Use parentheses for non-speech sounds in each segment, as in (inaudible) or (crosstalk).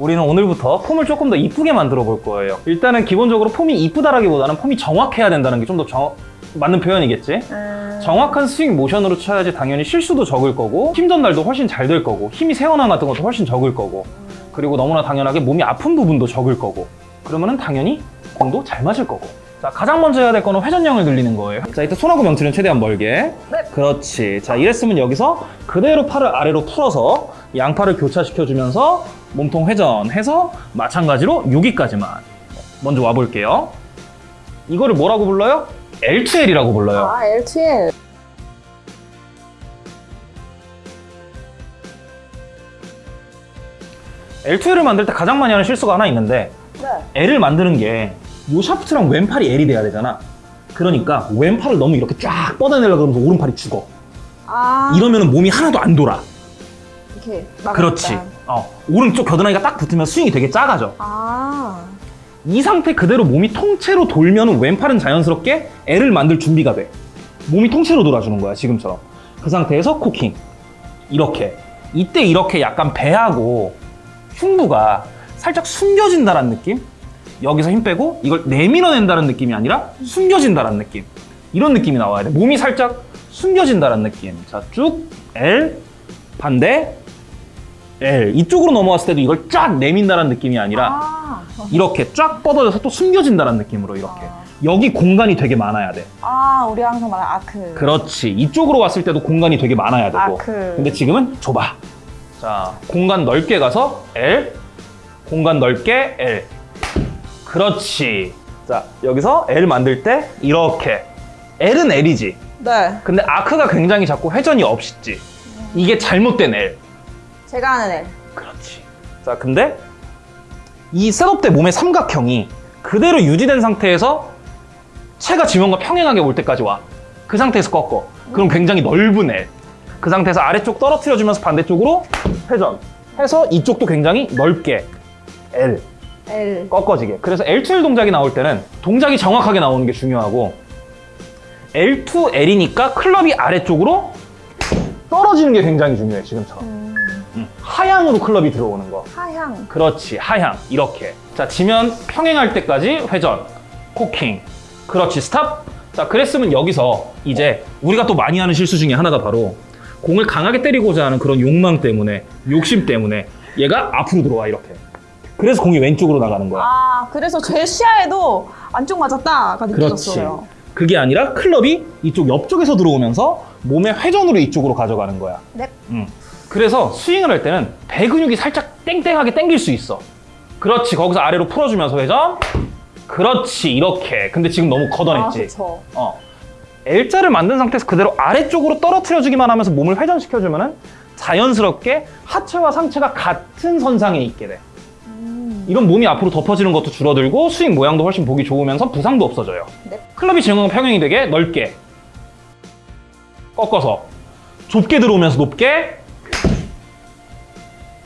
우리는 오늘부터 폼을 조금 더 이쁘게 만들어 볼 거예요. 일단은 기본적으로 폼이 이쁘다라기보다는 폼이 정확해야 된다는 게 좀더 맞는 표현이겠지? 음... 정확한 스윙 모션으로 쳐야지 당연히 실수도 적을 거고 힘 전달도 훨씬 잘 될 거고 힘이 새어나온 같은 것도 훨씬 적을 거고 그리고 너무나 당연하게 몸이 아픈 부분도 적을 거고 그러면 은 당연히 공도 잘 맞을 거고 자 가장 먼저 해야 될 거는 회전량을 늘리는 거예요 자 이때 손하고 명치는 최대한 멀게 네. 그렇지 자 이랬으면 여기서 그대로 팔을 아래로 풀어서 양팔을 교차시켜 주면서 몸통 회전해서 마찬가지로 여기까지만 먼저 와볼게요 이거를 뭐라고 불러요? L2L이라고 불러요 아, LTL. L2L을 만들 때 가장 많이 하는 실수가 하나 있는데 네. L을 만드는 게요 샤프트랑 왼팔이 L이 돼야 되잖아 그러니까 왼팔을 너무 이렇게 쫙 뻗어내려고 그러면서 오른팔이 죽어 아, 이러면 몸이 하나도 안 돌아 이렇게. 막 그렇지. 어, 오른쪽 겨드랑이가 딱 붙으면 스윙이 되게 작아져. 아, 이 상태 그대로 몸이 통째로 돌면 왼팔은 자연스럽게 L을 만들 준비가 돼. 몸이 통째로 돌아주는 거야 지금처럼. 그 상태에서 코킹. 이렇게. 이때 이렇게 약간 배하고 흉부가 살짝 숨겨진다는 느낌? 여기서 힘 빼고 이걸 내밀어낸다는 느낌이 아니라 숨겨진다는 느낌. 이런 느낌이 나와야 돼. 몸이 살짝 숨겨진다는 느낌. 자쭉 L 반대 L 이쪽으로 넘어왔을 때도 이걸 쫙 내민다는 느낌이 아니라 아, 이렇게 쫙 뻗어져서 또 숨겨진다는 느낌으로 이렇게. 아. 여기 공간이 되게 많아야 돼. 아, 우리 항상 말하는 아크. 그렇지. 이쪽으로 왔을 때도 공간이 되게 많아야 되고. 아크. 근데 지금은 좁아. 자 공간 넓게 가서 L 공간 넓게 L. 그렇지. 자 여기서 L 만들 때 이렇게. L은 L이지. 네. 근데 아크가 굉장히 자꾸 회전이 없지. 이게 잘못된 L 제가 하는 L. 그렇지. 자, 근데 이 셋업 때 몸의 삼각형이 그대로 유지된 상태에서 체가 지면과 평행하게 올 때까지 와. 그 상태에서 꺾어. 그럼 굉장히 넓은 L. 그 상태에서 아래쪽 떨어뜨려 주면서 반대쪽으로 회전. 해서 이쪽도 굉장히 넓게 L L. 꺾어지게. 그래서 L2L 동작이 나올 때는 동작이 정확하게 나오는 게 중요하고 L2L이니까 클럽이 아래쪽으로 떨어지는 게 굉장히 중요해, 지금처럼. 음, 음, 하향으로 클럽이 들어오는 거. 하향. 그렇지 하향 이렇게 자 지면 평행할 때까지 회전 코킹 그렇지 스탑 자 그랬으면 여기서 이제 우리가 또 많이 하는 실수 중에 하나가 바로 공을 강하게 때리고자 하는 그런 욕망 때문에 욕심 때문에 얘가 앞으로 들어와 이렇게 그래서 공이 왼쪽으로 나가는 거야 아, 그래서 제 시야에도 안쪽 맞았다가 그렇지 느껴졌어요. 그게 아니라 클럽이 이쪽 옆쪽에서 들어오면서 몸의 회전으로 이쪽으로 가져가는 거야 네. 음. 그래서 스윙을 할 때는 배 근육이 살짝 땡땡하게 당길 수 있어. 그렇지. 거기서 아래로 풀어주면서 회전. 그렇지. 이렇게. 근데 지금 너무 아, 걷어냈지. 그쵸. 어. L자를 만든 상태에서 그대로 아래쪽으로 떨어뜨려주기만 하면서 몸을 회전시켜주면 은 자연스럽게 하체와 상체가 같은 선상에 있게 돼. 음, 이런 몸이 앞으로 덮어지는 것도 줄어들고 스윙 모양도 훨씬 보기 좋으면서 부상도 없어져요. 네. 클럽이 진행과 평행이 되게 넓게 꺾어서 좁게 들어오면서 높게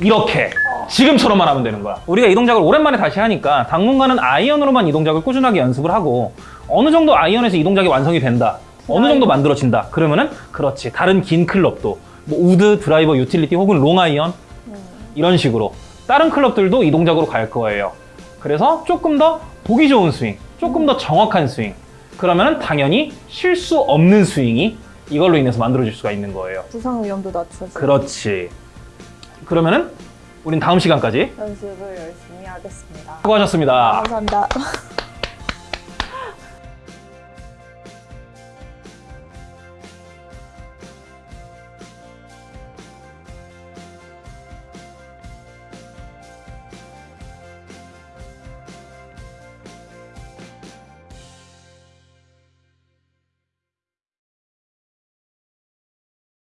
이렇게 지금처럼만 하면 되는 거야. 우리가 이 동작을 오랜만에 다시 하니까 당분간은 아이언으로만 이 동작을 꾸준하게 연습을 하고 어느 정도 아이언에서 이 동작이 완성이 된다. 어느 정도 만들어진다. 그러면은 그렇지. 다른 긴 클럽도 뭐 우드, 드라이버, 유틸리티 혹은 롱 아이언 이런 식으로 다른 클럽들도 이 동작으로 갈 거예요. 그래서 조금 더 보기 좋은 스윙, 조금 더 정확한 스윙. 그러면은 당연히 실수 없는 스윙이 이걸로 인해서 만들어질 수가 있는 거예요. 부상 위험도 낮춰주고 그렇지. 그러면은 우린 다음 시간까지 연습을 열심히 하겠습니다. 수고하셨습니다. 감사합니다. (laughs)